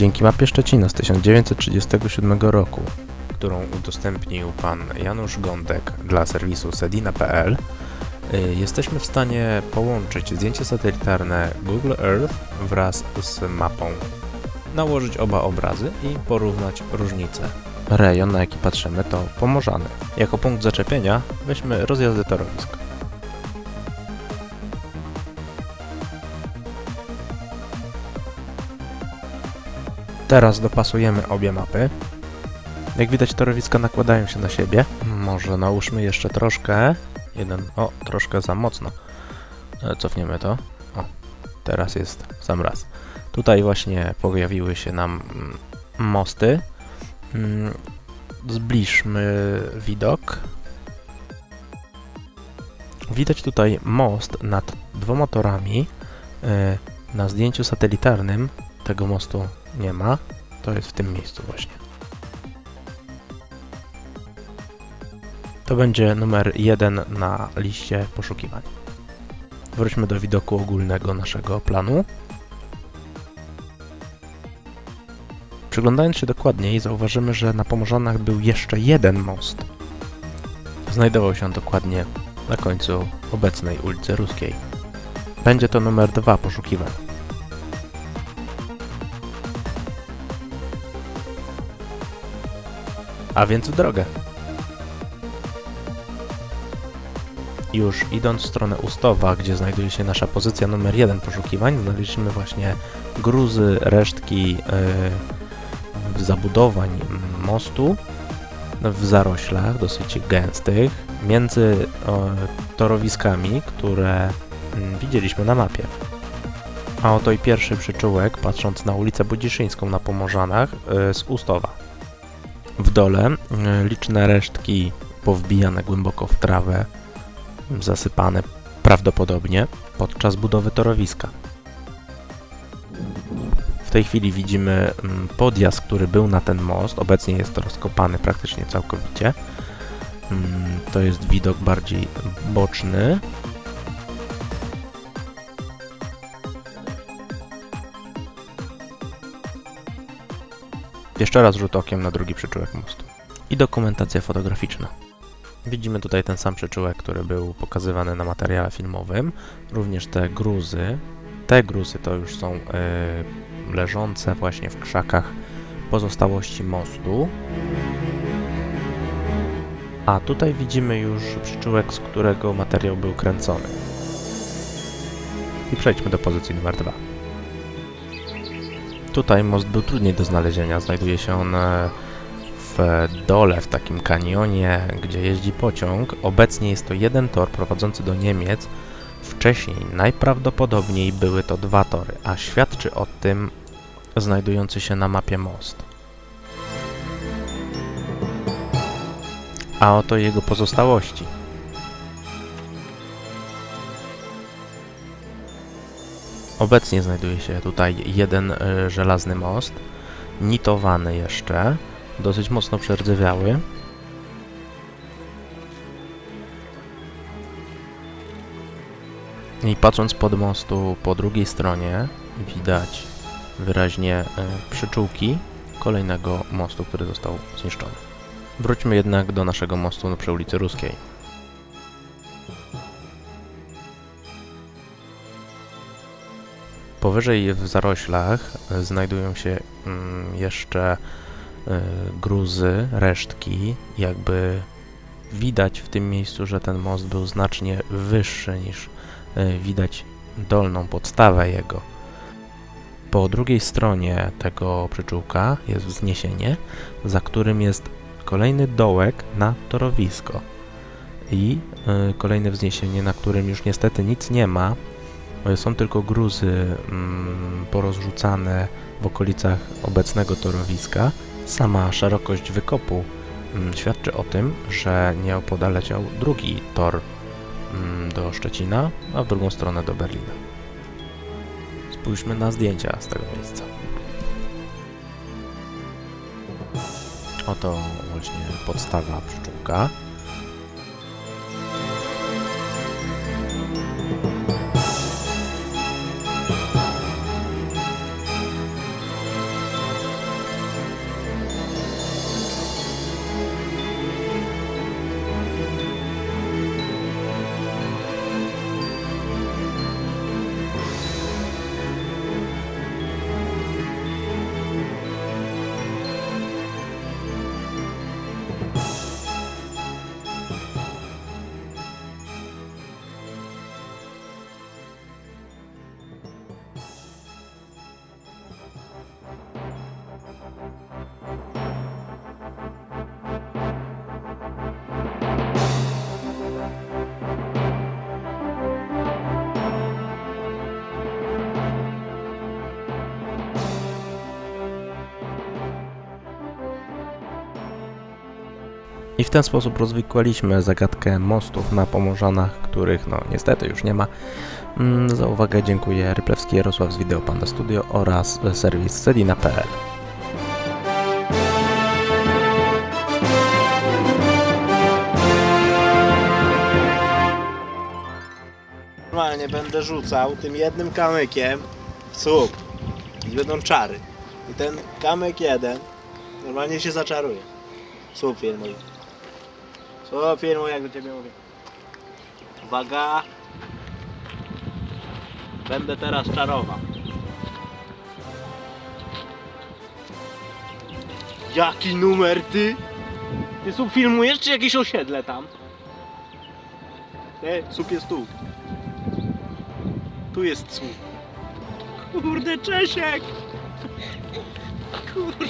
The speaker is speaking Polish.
Dzięki mapie Szczecina z 1937 roku, którą udostępnił pan Janusz Gądek dla serwisu sedina.pl, y, jesteśmy w stanie połączyć zdjęcie satelitarne Google Earth wraz z mapą, nałożyć oba obrazy i porównać różnice. Rejon, na jaki patrzymy, to Pomorzany. Jako punkt zaczepienia weźmy rozjazdy torowisk. Teraz dopasujemy obie mapy. Jak widać torowiska nakładają się na siebie. Może nałóżmy jeszcze troszkę. Jeden, o, troszkę za mocno. E, Cofniemy to. O, teraz jest sam raz. Tutaj właśnie pojawiły się nam mm, mosty. Mm, Zbliżmy widok. Widać tutaj most nad dwoma torami. E, Na zdjęciu satelitarnym tego mostu nie ma. To jest w tym miejscu właśnie. To będzie numer jeden na liście poszukiwań. Wróćmy do widoku ogólnego naszego planu. Przyglądając się dokładniej, zauważymy, że na Pomorzanach był jeszcze jeden most. Znajdował się dokładnie na końcu obecnej ulicy Ruskiej. Będzie to numer dwa poszukiwań. A więc w drogę. Już idąc w stronę Ustowa, gdzie znajduje się nasza pozycja numer jeden poszukiwań, znaleźliśmy właśnie gruzy, resztki yy, zabudowań mostu w zaroślach dosyć gęstych, między e, torowiskami, które mm, widzieliśmy na mapie. A oto i pierwszy przyczółek, patrząc na ulicę Budziszyńską na Pomorzanach e, z Ustowa. W dole e, liczne resztki powbijane głęboko w trawę, zasypane prawdopodobnie podczas budowy torowiska. W tej chwili widzimy mm, podjazd, który był na ten most. Obecnie jest to rozkopany praktycznie całkowicie. Mm, To jest widok bardziej boczny. Jeszcze raz rzut okiem na drugi przyczółek mostu. I dokumentacja fotograficzna. Widzimy tutaj ten sam przyczółek, który był pokazywany na materiale filmowym. Również te gruzy. Te gruzy to już są e, leżące właśnie w krzakach pozostałości mostu. A tutaj widzimy już przyczółek, z którego materiał był kręcony. I przejdźmy do pozycji numer 2. Tutaj most był trudniej do znalezienia. Znajduje się on e, w dole, w takim kanionie, gdzie jeździ pociąg. Obecnie jest to jeden tor prowadzący do Niemiec. Wcześniej najprawdopodobniej były to dwa tory, a świadczy o tym znajdujący się na mapie most. A oto jego pozostałości. Obecnie znajduje się tutaj jeden y, żelazny most, nitowany jeszcze, dosyć mocno przerdzewiały. I patrząc pod mostu po drugiej stronie widać wyraźnie e, przyczółki kolejnego mostu, który został zniszczony. Wróćmy jednak do naszego mostu przy ulicy Ruskiej. Powyżej w zaroślach e, znajdują się mm, jeszcze e, gruzy, resztki, jakby widać w tym miejscu, że ten most był znacznie wyższy niż e, widać dolną podstawę jego. Po drugiej stronie tego przyczółka jest wzniesienie, za którym jest kolejny dołek na torowisko i y, kolejne wzniesienie, na którym już niestety nic nie ma. Są tylko gruzy mm, porozrzucane w okolicach obecnego torowiska. Sama szerokość wykopu mm, świadczy o tym, że nieopodal leciał drugi tor mm, do Szczecina, a w drugą stronę do Berlina. Spójrzmy na zdjęcia z tego miejsca. Oto właśnie podstawa przyczółka. I w ten sposób rozwikłaliśmy zagadkę mostów na Pomorzanach, których no niestety już nie ma. Mm, Za uwagę dziękuję Ryplewski Jarosław z Wideo Panda Studio oraz serwis Sedina.pl. Normalnie będę rzucał tym jednym kamykiem w słup i będą czary. I ten kamyk jeden normalnie się zaczaruje. Słup filmuj. Słup filmuj, jak do ciebie mówię. Uwaga. Będę teraz czarował. Jaki numer ty? Ty słup filmujesz czy jakieś osiedle tam? Nie, słup jest tu. Tu jest słup. Kurde, Czesiek! Kurde.